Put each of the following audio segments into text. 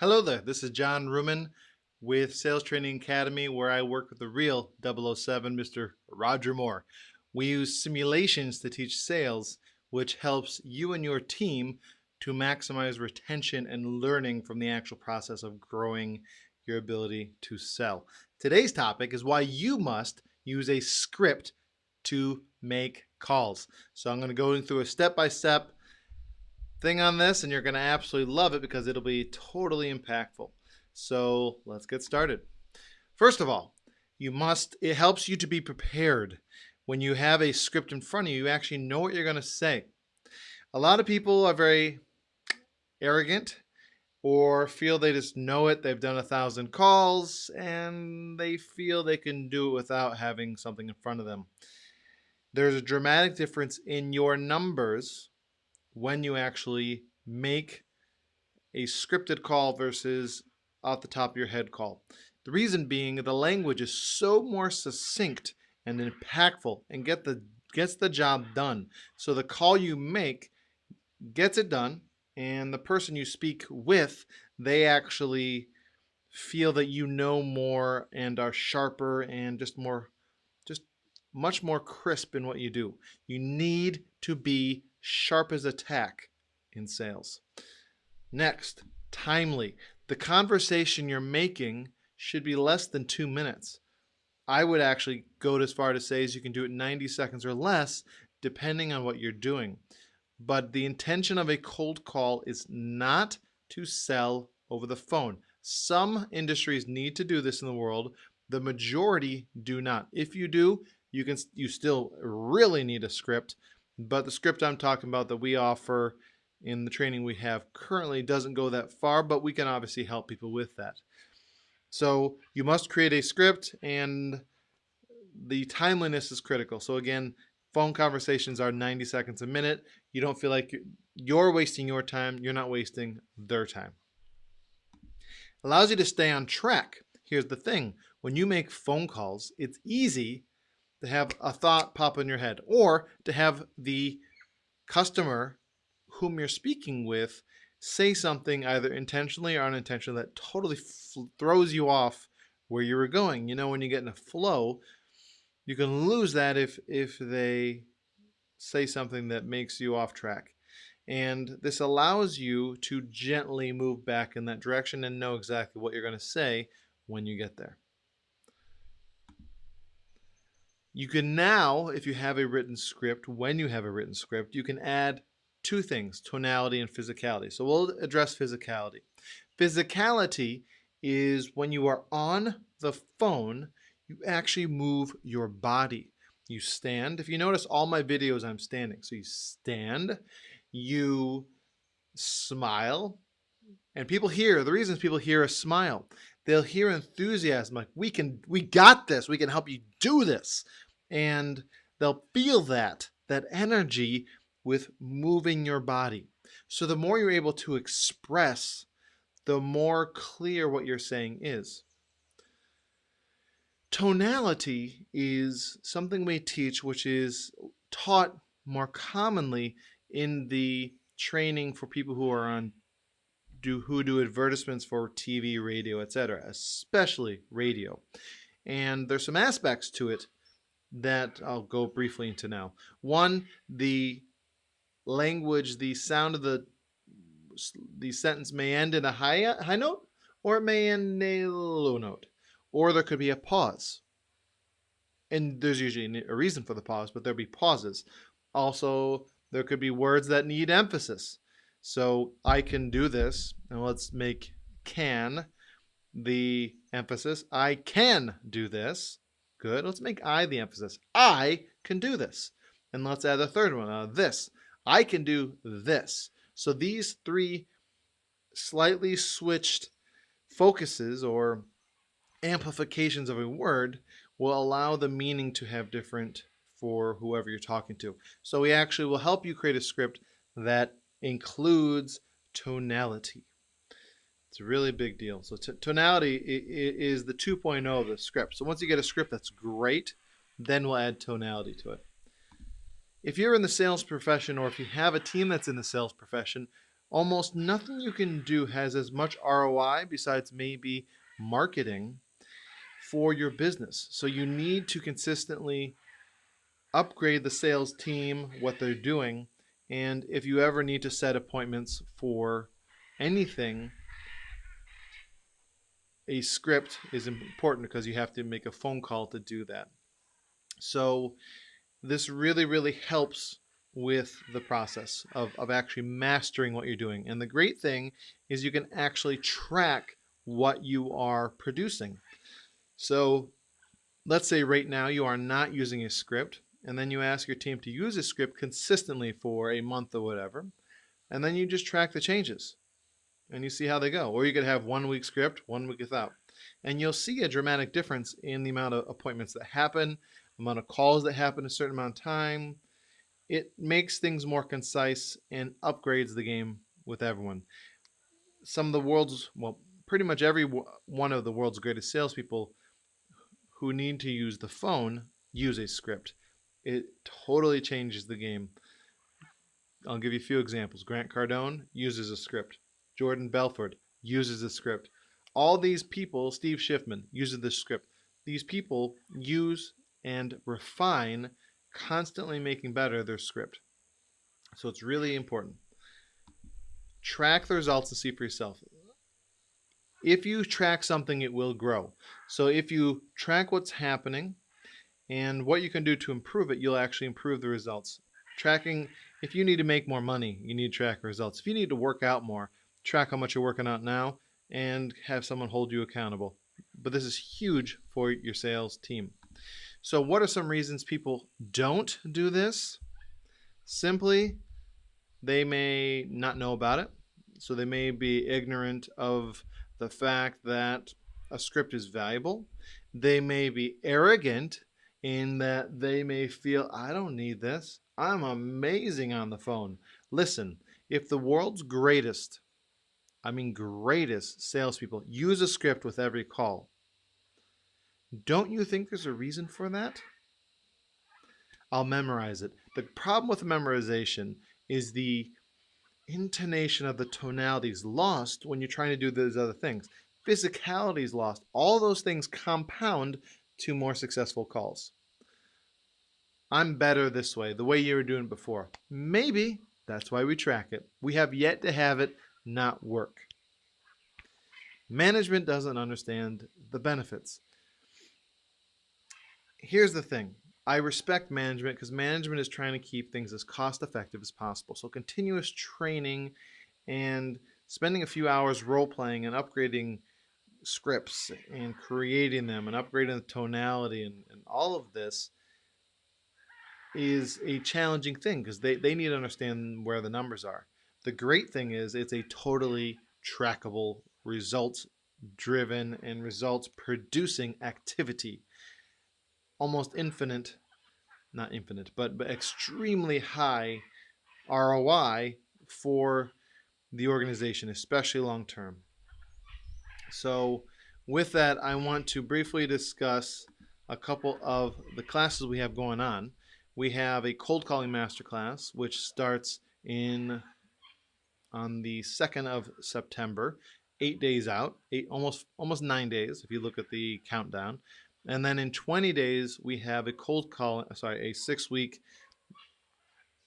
Hello there, this is John Ruman with Sales Training Academy where I work with the real 007, Mr. Roger Moore. We use simulations to teach sales which helps you and your team to maximize retention and learning from the actual process of growing your ability to sell. Today's topic is why you must use a script to make calls. So I'm going to go through a step-by-step -step thing on this and you're going to absolutely love it because it'll be totally impactful. So let's get started. First of all, you must, it helps you to be prepared. When you have a script in front of you, you actually know what you're going to say. A lot of people are very arrogant or feel they just know it. They've done a thousand calls and they feel they can do it without having something in front of them. There's a dramatic difference in your numbers when you actually make a scripted call versus off the top of your head call. The reason being the language is so more succinct and impactful and get the gets the job done. So the call you make gets it done and the person you speak with, they actually feel that you know more and are sharper and just more just much more crisp in what you do. You need to be sharp as a tack in sales. Next, timely. The conversation you're making should be less than two minutes. I would actually go as far to say as you can do it 90 seconds or less, depending on what you're doing. But the intention of a cold call is not to sell over the phone. Some industries need to do this in the world. The majority do not. If you do, you can you still really need a script, but the script I'm talking about that we offer in the training we have currently doesn't go that far, but we can obviously help people with that. So you must create a script and the timeliness is critical. So again, phone conversations are 90 seconds a minute. You don't feel like you're wasting your time. You're not wasting their time. Allows you to stay on track. Here's the thing. When you make phone calls, it's easy to have a thought pop in your head or to have the customer whom you're speaking with say something either intentionally or unintentionally that totally throws you off where you were going. You know, when you get in a flow, you can lose that if if they say something that makes you off track. And this allows you to gently move back in that direction and know exactly what you're going to say when you get there. You can now, if you have a written script, when you have a written script, you can add two things, tonality and physicality. So we'll address physicality. Physicality is when you are on the phone, you actually move your body. You stand. If you notice all my videos, I'm standing. So you stand, you smile, and people hear, the reasons people hear a smile, they'll hear enthusiasm, like we can, we got this, we can help you do this and they'll feel that, that energy with moving your body. So the more you're able to express, the more clear what you're saying is. Tonality is something we teach which is taught more commonly in the training for people who are on do who do advertisements for TV, radio, etc., especially radio. And there's some aspects to it that I'll go briefly into now. One, the language, the sound of the the sentence may end in a high high note or it may end in a low note, or there could be a pause. And there's usually a reason for the pause, but there'll be pauses. Also, there could be words that need emphasis. So I can do this, and let's make can the emphasis. I can do this. Good. Let's make I the emphasis. I can do this. And let's add a third one, uh, this. I can do this. So these three slightly switched focuses or amplifications of a word will allow the meaning to have different for whoever you're talking to. So we actually will help you create a script that includes tonality. It's a really big deal. So tonality is the 2.0 of the script. So once you get a script that's great, then we'll add tonality to it. If you're in the sales profession or if you have a team that's in the sales profession, almost nothing you can do has as much ROI besides maybe marketing for your business. So you need to consistently upgrade the sales team, what they're doing, and if you ever need to set appointments for anything, a script is important because you have to make a phone call to do that. So this really, really helps with the process of, of actually mastering what you're doing. And the great thing is you can actually track what you are producing. So let's say right now you are not using a script and then you ask your team to use a script consistently for a month or whatever, and then you just track the changes and you see how they go. Or you could have one week script, one week without. And you'll see a dramatic difference in the amount of appointments that happen, amount of calls that happen a certain amount of time. It makes things more concise and upgrades the game with everyone. Some of the world's, well, pretty much every one of the world's greatest salespeople who need to use the phone use a script. It totally changes the game. I'll give you a few examples. Grant Cardone uses a script. Jordan Belfort uses a script. All these people, Steve Schiffman uses the script. These people use and refine, constantly making better their script. So it's really important. Track the results and see for yourself. If you track something, it will grow. So if you track what's happening and what you can do to improve it, you'll actually improve the results. Tracking, if you need to make more money, you need to track results. If you need to work out more, track how much you're working out now and have someone hold you accountable. But this is huge for your sales team. So what are some reasons people don't do this? Simply, they may not know about it. So they may be ignorant of the fact that a script is valuable. They may be arrogant in that they may feel, I don't need this. I'm amazing on the phone. Listen, if the world's greatest, I mean greatest salespeople use a script with every call, don't you think there's a reason for that? I'll memorize it. The problem with memorization is the intonation of the tonality is lost when you're trying to do those other things. Physicality is lost. All those things compound to more successful calls. I'm better this way, the way you were doing before. Maybe that's why we track it. We have yet to have it not work. Management doesn't understand the benefits. Here's the thing. I respect management because management is trying to keep things as cost effective as possible. So continuous training and spending a few hours role playing and upgrading scripts and creating them and upgrading the tonality and, and all of this is a challenging thing because they, they need to understand where the numbers are. The great thing is it's a totally trackable, results driven, and results producing activity. Almost infinite, not infinite, but, but extremely high ROI for the organization, especially long term. So with that, I want to briefly discuss a couple of the classes we have going on. We have a cold calling masterclass, which starts in on the 2nd of September, eight days out, eight almost almost nine days if you look at the countdown. And then in 20 days, we have a cold call, sorry, a six week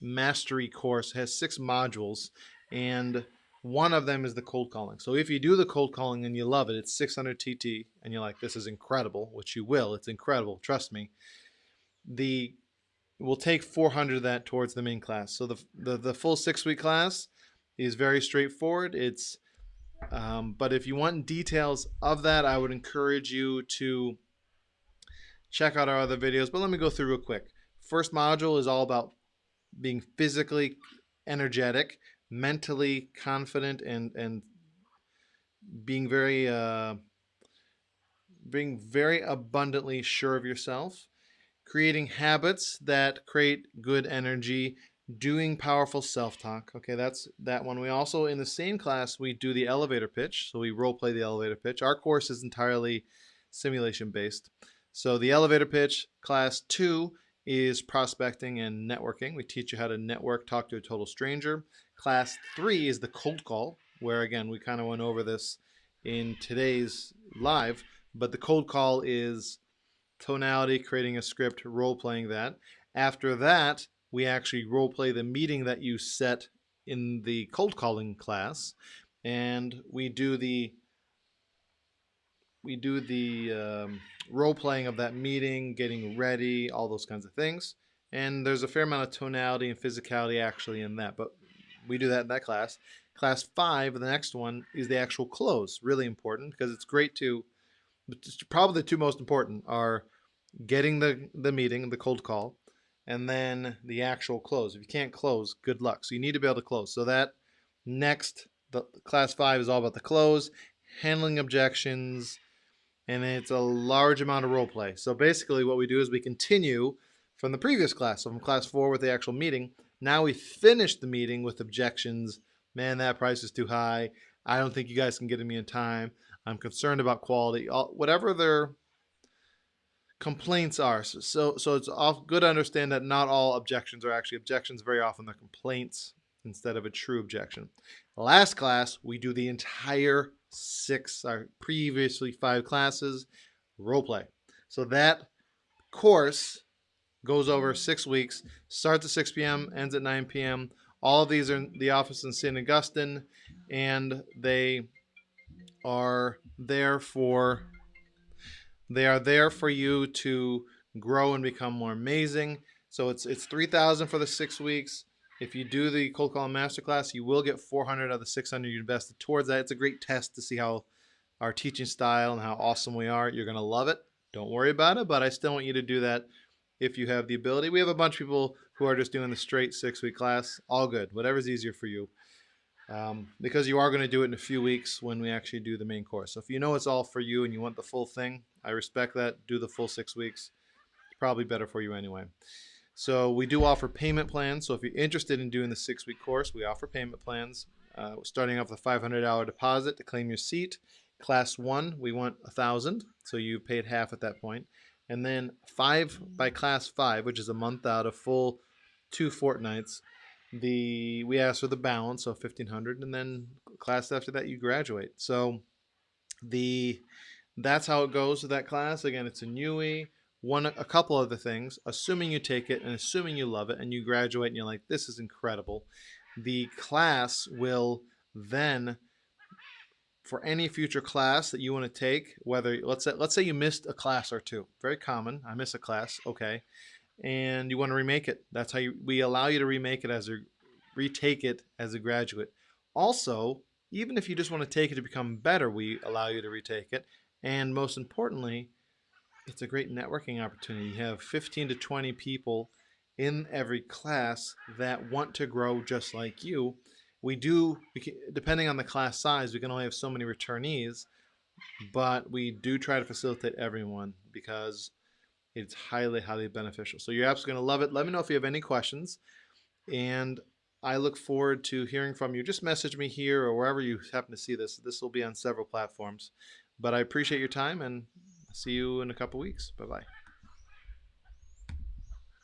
mastery course, it has six modules, and one of them is the cold calling. So if you do the cold calling and you love it, it's 600 TT, and you're like, this is incredible, which you will, it's incredible, trust me. The we'll take 400 of that towards the main class. So the, the, the full six week class is very straightforward. It's, um, but if you want details of that, I would encourage you to check out our other videos. But let me go through real quick. First module is all about being physically energetic, mentally confident, and and being very uh, being very abundantly sure of yourself creating habits that create good energy, doing powerful self-talk. Okay, that's that one. We also, in the same class, we do the elevator pitch. So we role play the elevator pitch. Our course is entirely simulation based. So the elevator pitch, class two, is prospecting and networking. We teach you how to network, talk to a total stranger. Class three is the cold call, where again, we kind of went over this in today's live, but the cold call is tonality, creating a script, role playing that. After that, we actually role play the meeting that you set in the cold calling class, and we do the we do the um, role playing of that meeting, getting ready, all those kinds of things. And there's a fair amount of tonality and physicality actually in that, but we do that in that class. Class five, the next one, is the actual close. Really important because it's great to, probably the two most important are getting the, the meeting, the cold call, and then the actual close. If you can't close, good luck. So you need to be able to close. So that next, the class five is all about the close, handling objections, and it's a large amount of role play. So basically what we do is we continue from the previous class, so from class four with the actual meeting. Now we finish the meeting with objections. Man, that price is too high. I don't think you guys can get to me in time. I'm concerned about quality. All, whatever their complaints are. So, so it's good to understand that not all objections are actually objections. Very often they're complaints instead of a true objection. Last class, we do the entire six, our previously five classes, role play. So that course goes over six weeks, starts at 6 p.m., ends at 9 p.m. All of these are in the office in St. Augustine, and they are there for they are there for you to grow and become more amazing. So it's it's 3,000 for the six weeks. If you do the cold calling masterclass, you will get 400 of the 600 you invested towards that. It's a great test to see how our teaching style and how awesome we are. You're going to love it. Don't worry about it, but I still want you to do that if you have the ability. We have a bunch of people who are just doing the straight six week class. All good. Whatever's easier for you. Um, because you are going to do it in a few weeks when we actually do the main course. So if you know it's all for you and you want the full thing, I respect that. Do the full six weeks. It's probably better for you anyway. So we do offer payment plans. So if you're interested in doing the six-week course, we offer payment plans. Uh, starting off with a $500 deposit to claim your seat. Class one, we want a thousand, so you paid half at that. And then five by class five, which is a month out, a full two fortnights. The we ask for the balance, so 1500, and then class after that you graduate. So the that's how it goes with that class. Again, it's a NUI one a couple other things. Assuming you take it and assuming you love it and you graduate and you're like this is incredible the class will then for any future class that you want to take whether let's say let's say you missed a class or two. Very common. I miss a class. Okay and you want to remake it that's how you, we allow you to remake it as a retake it as a graduate also even if you just want to take it to become better we allow you to retake it and most importantly it's a great networking opportunity. You have 15 to 20 people in every class that want to grow just like you. We do, depending on the class size, we can only have so many returnees, but we do try to facilitate everyone because it's highly, highly beneficial. So you're absolutely going to love it. Let me know if you have any questions. And I look forward to hearing from you. Just message me here or wherever you happen to see this. This will be on several platforms. But I appreciate your time and See you in a couple weeks. Bye bye.